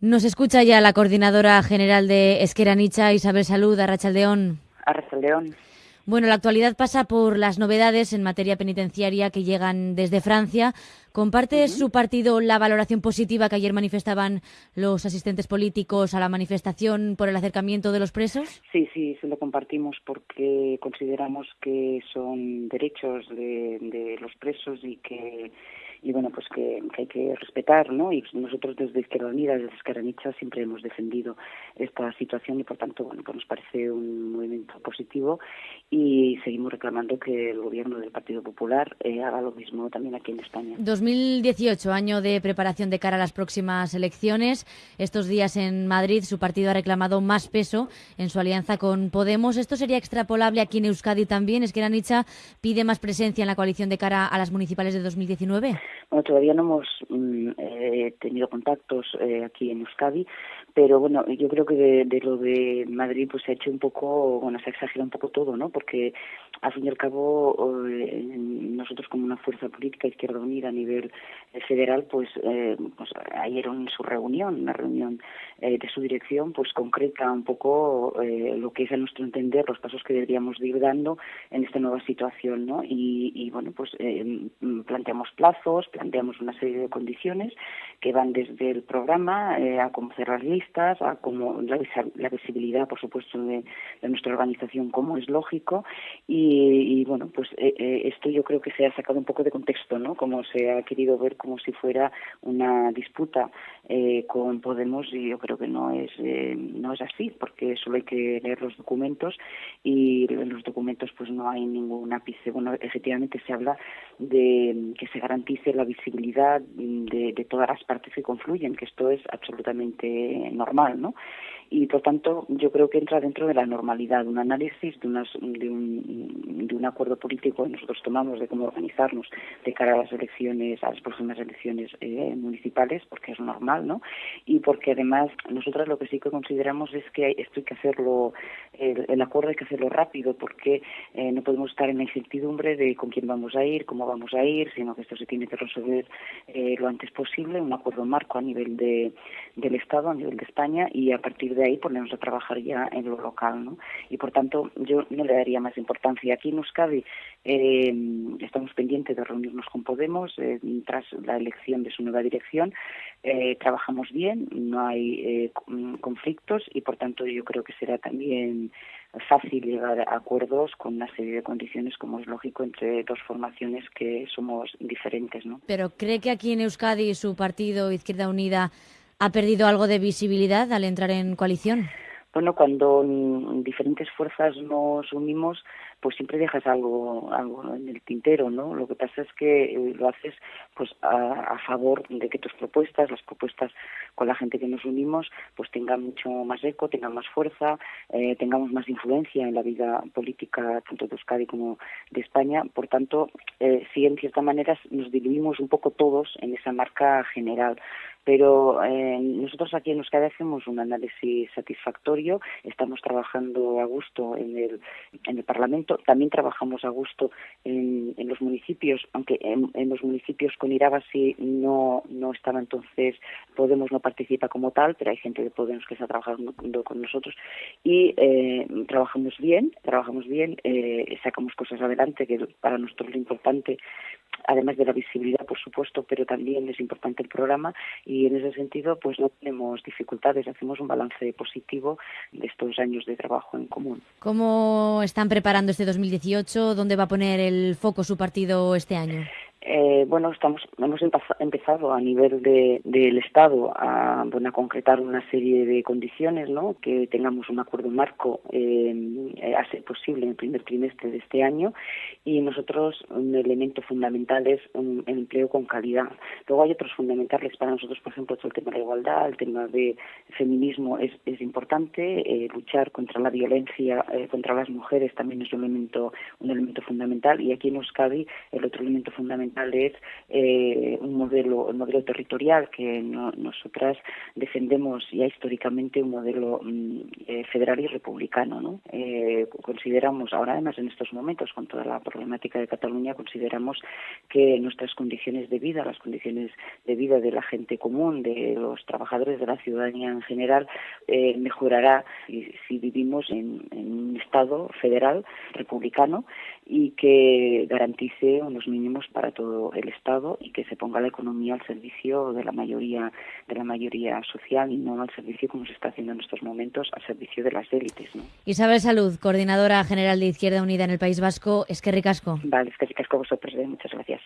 Nos escucha ya la coordinadora general de Esqueranicha, Isabel Salud, Arrachaldeón. Arrachaldeón. Bueno, la actualidad pasa por las novedades en materia penitenciaria que llegan desde Francia. ¿Comparte su partido la valoración positiva que ayer manifestaban los asistentes políticos a la manifestación por el acercamiento de los presos? Sí, sí, se lo compartimos porque consideramos que son derechos de, de los presos y que y bueno, pues que, hay que respetar, ¿no? Y nosotros desde Izquierda Unida, desde Escaranicha, siempre hemos defendido esta situación y por tanto, bueno, pues nos parece un movimiento positivo y seguimos reclamando que el gobierno del Partido Popular eh, haga lo mismo también aquí en España. 2018, año de preparación de cara a las próximas elecciones. Estos días en Madrid su partido ha reclamado más peso en su alianza con Podemos. ¿Esto sería extrapolable aquí en Euskadi también? ¿Es que Nicha pide más presencia en la coalición de cara a las municipales de 2019? Bueno, todavía no hemos mm, eh, tenido contactos eh, aquí en Euskadi, pero bueno, yo creo que de, lo de Madrid pues se ha hecho un poco, bueno, se ha exagerado un poco todo, ¿no? Porque al fin y al cabo eh, nosotros como una fuerza política Izquierda Unida a nivel federal, pues, pues ayer en su reunión, una reunión de su dirección, pues concreta un poco lo que es a nuestro entender los pasos que deberíamos ir dando en esta nueva situación, ¿no? Y, y bueno, pues planteamos plazos planteamos una serie de condiciones que van desde el programa eh, a cómo cerrar listas, a cómo la, visibilidad, por supuesto, de, nuestra organización, como es lógico. Y, bueno, pues eh, eh, esto yo creo que se ha sacado un poco de contexto, ¿no? Como se ha querido ver como si fuera una disputa con Podemos y yo creo que no es no es así, porque solo hay que leer los documentos y los pues no hay ningún ápice. Bueno, efectivamente se habla de que se garantice la visibilidad de, de, todas las partes que confluyen, que esto es absolutamente normal, ¿no? Y por tanto, yo creo que entra dentro de la normalidad, un análisis de, unas, de, un, de un acuerdo político que nosotros tomamos de cómo organizarnos de cara a las elecciones, a las próximas elecciones eh, municipales, porque es normal, ¿no? Y porque además nosotros lo que sí que consideramos es que esto hay que hacerlo, el, el acuerdo hay que hacerlo rápido, porque eh, no podemos estar en la incertidumbre de con quién vamos a ir, cómo vamos a ir, sino que esto se tiene que resolver eh, lo antes posible, un acuerdo marco a nivel de, del Estado, a nivel de España, y a partir de ahí ponernos a trabajar ya en lo local, ¿no? Y por tanto, yo no le daría más importancia. Aquí en Euskadi eh, estamos pendientes de reunirnos con Podemos eh, tras la elección de su nueva dirección. trabajamos bien, no hay conflictos y por tanto yo creo que será también fácil llegar a acuerdos con una serie de condiciones, como es lógico, entre dos formaciones que somos diferentes. ¿no? Pero ¿cree que aquí en Euskadi su partido Izquierda Unida ha perdido algo de visibilidad al entrar en coalición? Bueno, cuando diferentes fuerzas nos unimos, pues siempre dejas algo, algo en el tintero, ¿no? Lo que pasa es que eh, lo haces pues a, favor de que tus propuestas, las propuestas con la gente que nos unimos, pues tengan mucho más eco, tengan más fuerza, eh, tengamos más influencia en la vida política tanto de Euskadi como de España. Por tanto, eh, sí, en cierta manera nos diluimos un poco todos en esa marca general. Pero eh, nosotros aquí en Euskadi hacemos un análisis satisfactorio, estamos trabajando a gusto en el, en el Parlamento. También trabajamos a gusto en, los municipios, aunque en, los municipios con Irabasi no, no estaba entonces, Podemos no participa como tal, pero hay gente de Podemos que está trabajando con nosotros. Y eh, trabajamos bien, trabajamos bien, eh, sacamos cosas adelante, que para nosotros lo importante además de la visibilidad, por supuesto, pero también es importante el programa y en ese sentido pues no tenemos dificultades, hacemos un balance positivo de estos años de trabajo en común. ¿Cómo están preparando este 2018? ¿Dónde va a poner el foco su partido este año? Eh, bueno, estamos, hemos empezado a nivel de, del Estado a, bueno, a concretar una serie de condiciones, ¿no? que tengamos un acuerdo marco eh, a ser posible en el primer trimestre de este año y nosotros un elemento fundamental es un, empleo con calidad. Luego hay otros fundamentales para nosotros, por ejemplo, el tema de la igualdad, el tema de feminismo es, es importante, eh, luchar contra la violencia eh, contra las mujeres también es un elemento, un elemento fundamental y aquí en Euskadi el otro elemento fundamental es eh, un modelo, un modelo territorial que nosotras defendemos ya históricamente un modelo mm, eh, federal y republicano. ¿no? Eh, consideramos, ahora además en estos momentos, con toda la problemática de Cataluña, consideramos que nuestras condiciones de vida, las condiciones de vida de la gente común, de los trabajadores de la ciudadanía en general, mejorará si, vivimos en, un Estado federal republicano y que garantice unos mínimos para todo el Estado y que se ponga la economía al servicio de la mayoría de la mayoría social y no al servicio como se está haciendo en estos momentos al servicio de las élites. ¿no? Isabel Salud, coordinadora general de Izquierda Unida en el País Vasco, es que ricasco. Vale, es que ricasco vosotros, ¿eh? muchas gracias.